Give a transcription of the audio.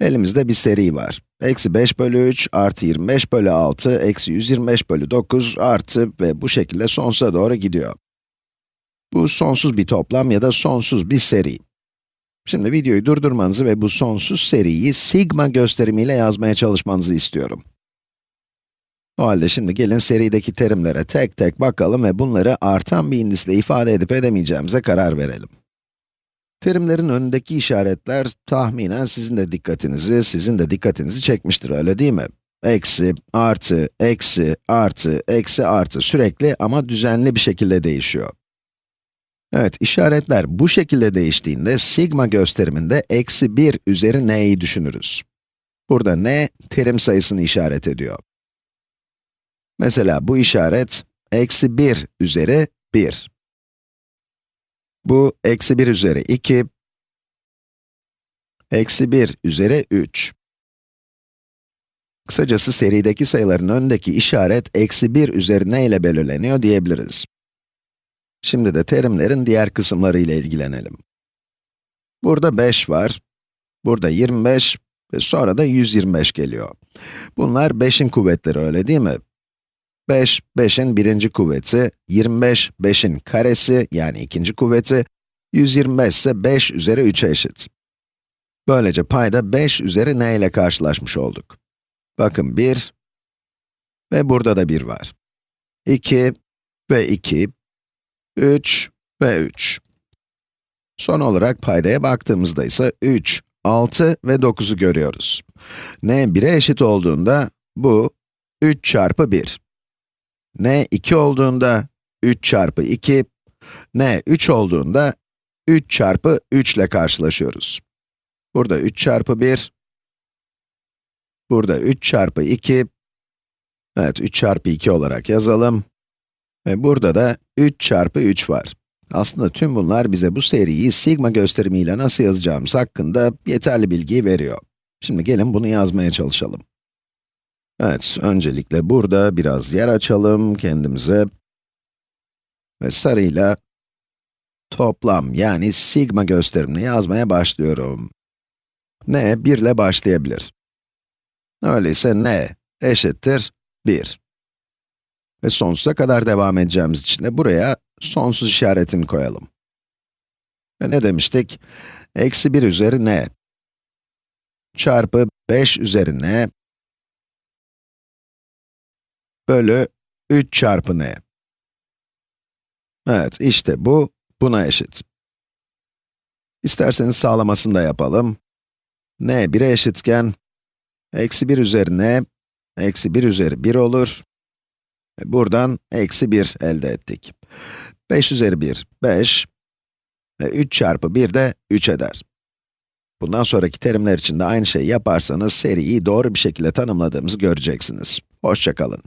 Elimizde bir seri var. Eksi 5 bölü 3 artı 25 bölü 6 eksi 125 bölü 9 artı ve bu şekilde sonsuza doğru gidiyor. Bu sonsuz bir toplam ya da sonsuz bir seri. Şimdi videoyu durdurmanızı ve bu sonsuz seriyi sigma gösterimiyle yazmaya çalışmanızı istiyorum. O halde şimdi gelin serideki terimlere tek tek bakalım ve bunları artan bir indisle ifade edip edemeyeceğimize karar verelim. Terimlerin önündeki işaretler tahminen sizin de dikkatinizi, sizin de dikkatinizi çekmiştir, öyle değil mi? Eksi, artı, eksi, artı, eksi, artı sürekli ama düzenli bir şekilde değişiyor. Evet, işaretler bu şekilde değiştiğinde sigma gösteriminde eksi 1 üzeri n'yi düşünürüz. Burada n, terim sayısını işaret ediyor. Mesela bu işaret, eksi 1 üzeri 1. Bu, eksi 1 üzeri 2, eksi 1 üzeri 3. Kısacası serideki sayıların önündeki işaret, eksi 1 üzeri ne ile belirleniyor diyebiliriz. Şimdi de terimlerin diğer kısımları ile ilgilenelim. Burada 5 var, burada 25 ve sonra da 125 geliyor. Bunlar 5'in kuvvetleri öyle değil mi? 5, 5'in birinci kuvveti, 25, 5'in karesi yani ikinci kuvveti, 125 ise 5 üzeri 3'e eşit. Böylece payda 5 üzeri n ile karşılaşmış olduk. Bakın 1 ve burada da 1 var. 2 ve 2, 3 ve 3. Son olarak paydaya baktığımızda ise 3, 6 ve 9'u görüyoruz. n 1'e eşit olduğunda bu 3 çarpı 1. n 2 olduğunda 3 çarpı 2, n 3 olduğunda 3 çarpı 3 ile karşılaşıyoruz. Burada 3 çarpı 1, burada 3 çarpı 2, evet 3 çarpı 2 olarak yazalım. Ve burada da 3 çarpı 3 var. Aslında tüm bunlar bize bu seriyi sigma gösterimiyle nasıl yazacağımız hakkında yeterli bilgiyi veriyor. Şimdi gelin bunu yazmaya çalışalım. Evet, öncelikle burada biraz yer açalım kendimize. Ve sarıyla toplam yani sigma gösterimini yazmaya başlıyorum. n 1 ile başlayabilir. Öyleyse n eşittir 1. Ve sonsuza kadar devam edeceğimiz için de buraya sonsuz işaretini koyalım. Ve ne demiştik? Eksi 1 üzeri n çarpı 5 üzeri n bölü 3 çarpı n. Evet, işte bu, buna eşit. İsterseniz sağlamasını da yapalım. n 1'e eşitken, eksi 1 üzeri n, eksi 1 üzeri 1 olur. Buradan eksi 1 elde ettik. 5 üzeri 1, 5 ve 3 çarpı 1 de 3 eder. Bundan sonraki terimler için de aynı şeyi yaparsanız seriyi doğru bir şekilde tanımladığımızı göreceksiniz. Hoşçakalın.